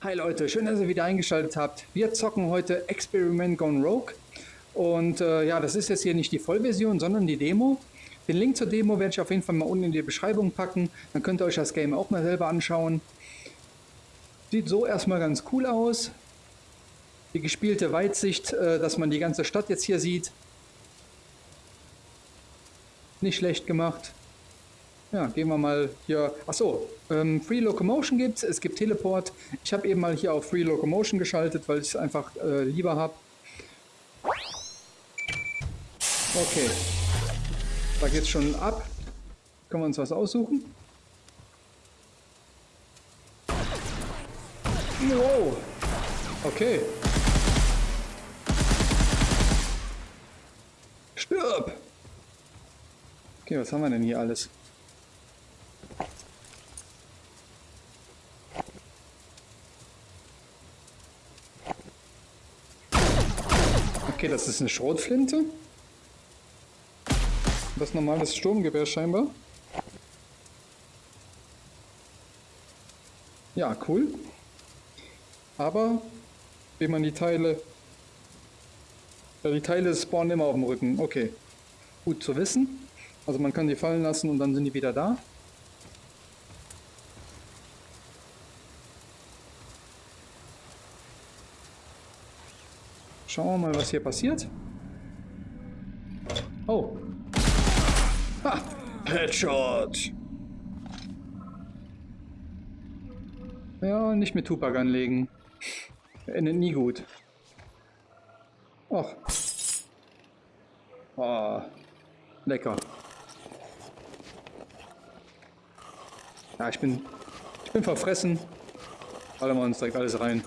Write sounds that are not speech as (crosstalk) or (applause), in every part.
Hi Leute, schön, dass ihr wieder eingeschaltet habt. Wir zocken heute Experiment Gone Rogue. Und äh, ja, das ist jetzt hier nicht die Vollversion, sondern die Demo. Den Link zur Demo werde ich auf jeden Fall mal unten in die Beschreibung packen. Dann könnt ihr euch das Game auch mal selber anschauen. Sieht so erstmal ganz cool aus. Die gespielte Weitsicht, äh, dass man die ganze Stadt jetzt hier sieht. Nicht schlecht gemacht. Ja, gehen wir mal hier. Achso, ähm, Free Locomotion gibt es, es gibt Teleport. Ich habe eben mal hier auf Free Locomotion geschaltet, weil ich es einfach äh, lieber habe. Okay. Da geht's schon ab. Können wir uns was aussuchen? Wow. Okay. Stirb! Okay, was haben wir denn hier alles? Okay, das ist eine Schrotflinte. Das normales Sturmgewehr scheinbar. Ja, cool. Aber wie man die Teile... Ja, die Teile spawnen immer auf dem Rücken. Okay. Gut zu wissen. Also man kann die fallen lassen und dann sind die wieder da. Schauen wir mal, was hier passiert. Oh. Ha! Headshot! Ja, nicht mit Tupac anlegen. Endet nie gut. Ach. Oh. Lecker. Ja, ich bin... Ich bin verfressen. Ballern wir uns direkt alles rein.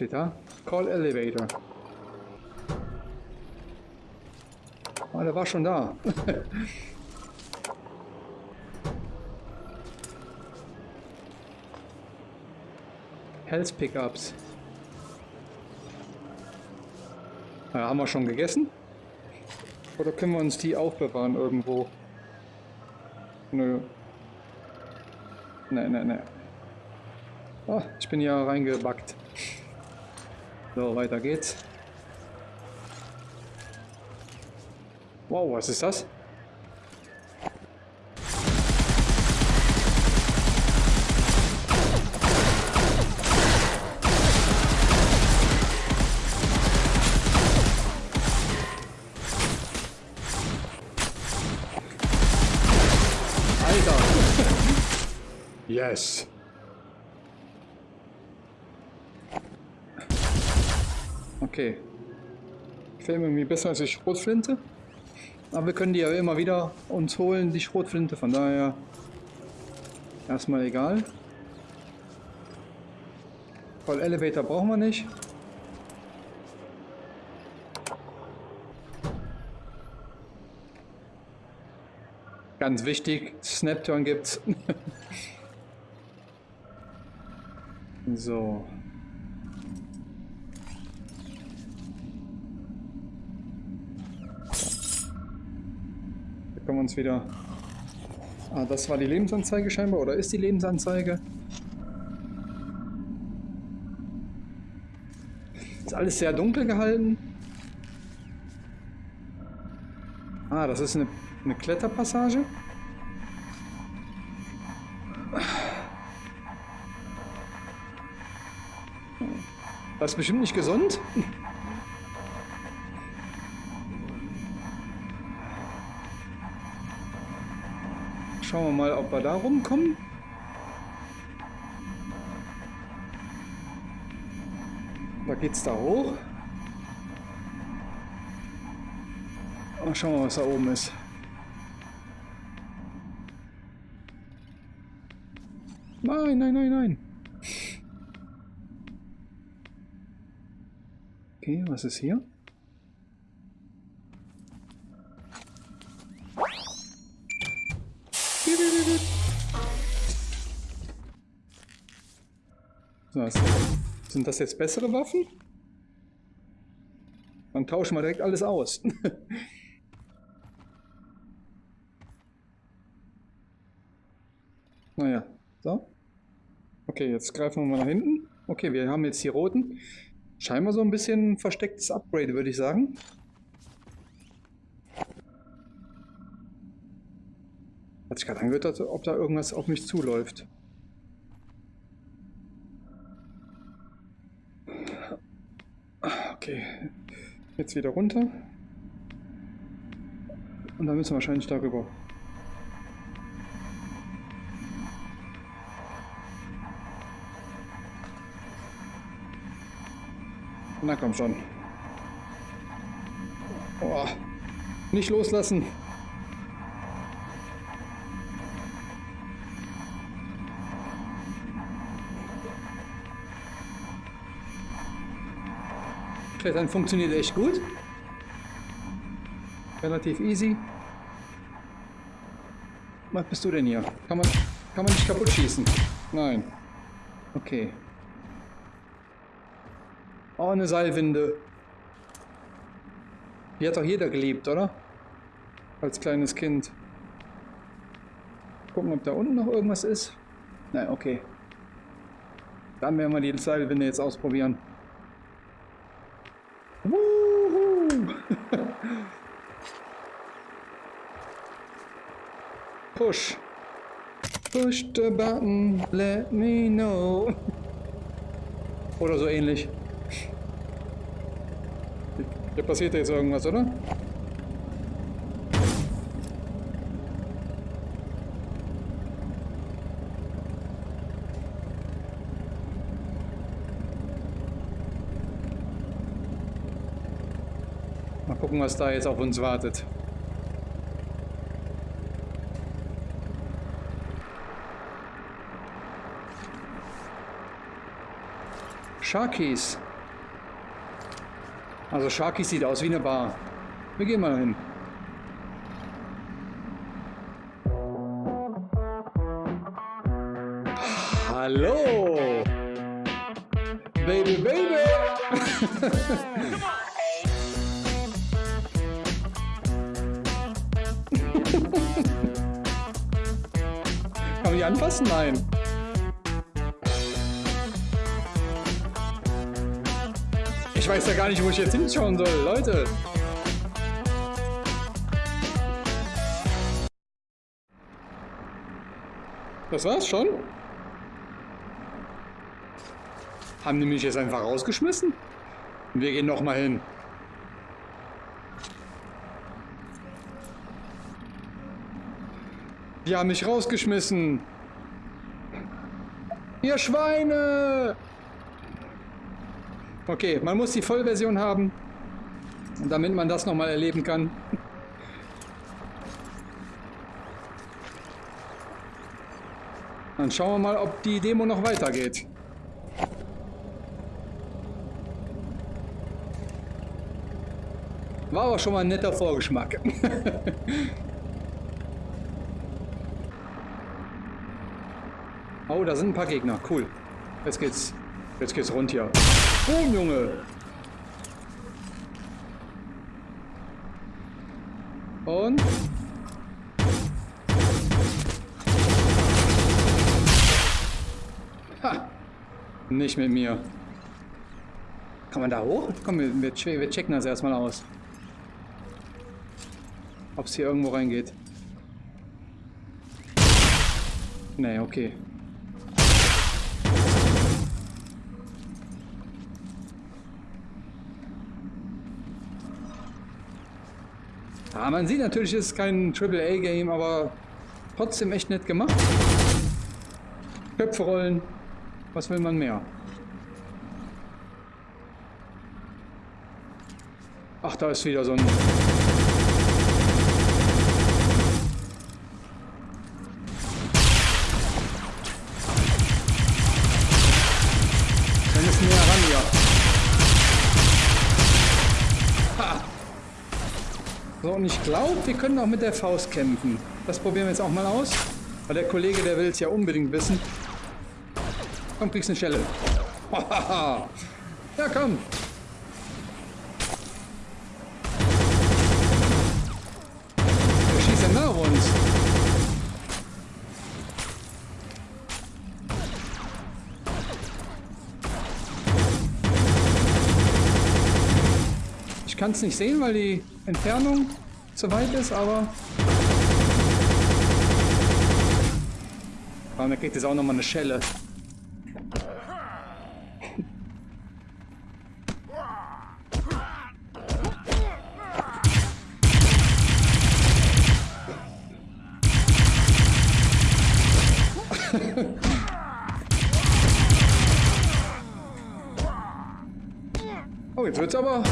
Steht da? Call Elevator. Ah, der war schon da. (laughs) Health Pickups. Ja, haben wir schon gegessen? Oder können wir uns die aufbewahren irgendwo? Nö. Ne, ne, ne. Oh, ich bin ja reingebackt. So, weiter geht's. Wow, was ist das? (laughs) Yes! Okay. Gefällt mir irgendwie besser als die Schrotflinte. Aber wir können die ja immer wieder uns holen, die Schrotflinte. Von daher erstmal egal. Voll Elevator brauchen wir nicht. Ganz wichtig, Snapturn gibt's. (laughs) so. Wir uns wieder... Ah, das war die Lebensanzeige scheinbar, oder ist die Lebensanzeige? Ist alles sehr dunkel gehalten. Ah, das ist eine, eine Kletterpassage. Das ist bestimmt nicht gesund. Schauen wir mal, ob wir da rumkommen. Da geht's da hoch. Mal schauen wir, was da oben ist. Nein, nein, nein, nein. Okay, was ist hier? Was? Sind das jetzt bessere Waffen? Dann tauschen wir direkt alles aus. (laughs) Naja, so. Okay, jetzt greifen wir mal nach hinten. Okay, wir haben jetzt die roten. Scheinbar so ein bisschen verstecktes Upgrade, würde ich sagen. Hat sich gerade angehört, ob da irgendwas auf mich zuläuft. Okay, jetzt wieder runter. Und dann müssen wir wahrscheinlich darüber. Na komm schon. Oh, nicht loslassen. Klettern funktioniert echt gut. Relativ easy. Was bist du denn hier? Kann man, kann man nicht kaputt schießen? Nein. Okay. Oh, eine Seilwinde. Die hat doch jeder geliebt, oder? Als kleines Kind. Gucken, ob da unten noch irgendwas ist. Nein, okay. Dann werden wir die Seilwinde jetzt ausprobieren. (laughs) Push. Push the button, let me know. Oder so ähnlich. Hier passiert jetzt irgendwas, oder? Gucken, was da jetzt auf uns wartet. Sharkies. Also Sharkies sieht aus wie eine Bar. Wir gehen mal hin. Hallo! Baby, baby! Ich anfassen? Nein. weiß ja gar nicht, wo ich jetzt hinschauen soll. Leute. Das war's schon? Haben die mich jetzt einfach rausgeschmissen? Wir gehen noch mal hin. Die haben mich rausgeschmissen. Ihr Schweine! Okay, man muss die Vollversion haben, damit man das nochmal erleben kann. Dann schauen wir mal, ob die Demo noch weitergeht. War aber schon mal ein netter Vorgeschmack. (laughs) oh, da sind ein paar Gegner. Cool. Jetzt geht's. Jetzt geht's rund hier. Boom, Junge! Und? Ha! Nicht mit mir. Kann man da hoch? Komm, wir, wir, checken das erstmal aus. Ob es hier irgendwo reingeht. Nee, okay. Ja, man sieht natürlich, es ist kein AAA-Game, aber trotzdem echt nett gemacht. Köpfe rollen. Was will man mehr? Ach, da ist wieder so ein... Und ich glaube, wir können auch mit der Faust kämpfen. Das probieren wir jetzt auch mal aus. Weil der Kollege, der will es ja unbedingt wissen. Komm, kriegst eine Schelle. (laughs) ja, komm. Der schießt ja nach uns. Ich kann es nicht sehen, weil die Entfernung zu weit ist, aber... Aber dann kriegt jetzt auch nochmal eine Schelle. (laughs) oh, jetzt wird's aber...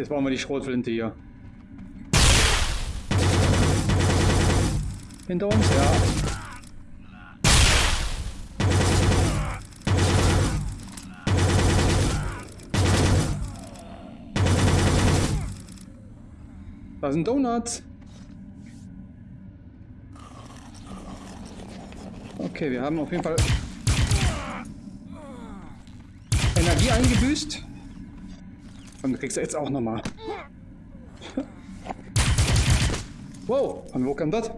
Jetzt brauchen wir die Schrotflinte hier. Hinter uns, ja. Da sind Donuts. Okay, wir haben auf jeden Fall Energie eingebüßt. Und du kriegst jetzt auch nochmal. Wow, von wo kam das?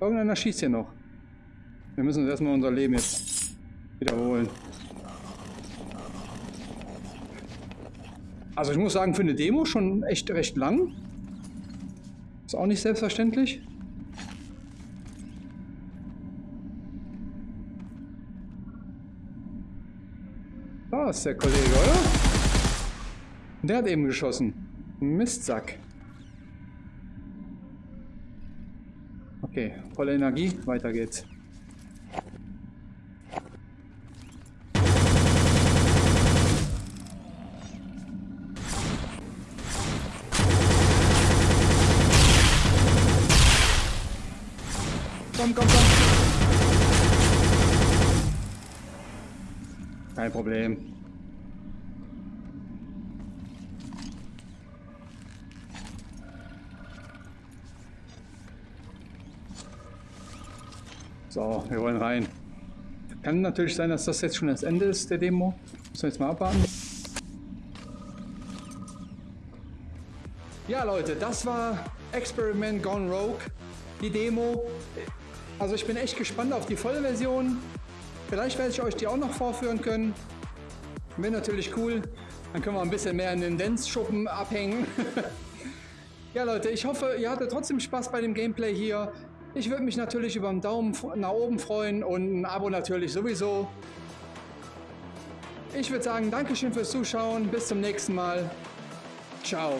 Irgendeiner schießt hier noch. Wir müssen uns erstmal unser Leben jetzt wiederholen. Also ich muss sagen, für eine Demo schon echt recht lang. Ist auch nicht selbstverständlich. Ist der Kollege, oder? Der hat eben geschossen. Mistsack. Okay, volle Energie, weiter geht's. Komm, komm, komm. Kein Problem. So, wir wollen rein. Kann natürlich sein, dass das jetzt schon das Ende ist der Demo. Müssen wir jetzt mal abwarten. Ja Leute, das war Experiment Gone Rogue, die Demo. Also ich bin echt gespannt auf die Vollversion. Vielleicht werde ich euch die auch noch vorführen können. Wäre natürlich cool. Dann können wir ein bisschen mehr in den Dance-Schuppen abhängen. (laughs) ja Leute, ich hoffe, ihr hattet trotzdem Spaß bei dem Gameplay hier. Ich würde mich natürlich über einen Daumen nach oben freuen und ein Abo natürlich sowieso. Ich würde sagen, Dankeschön fürs Zuschauen. Bis zum nächsten Mal. Ciao.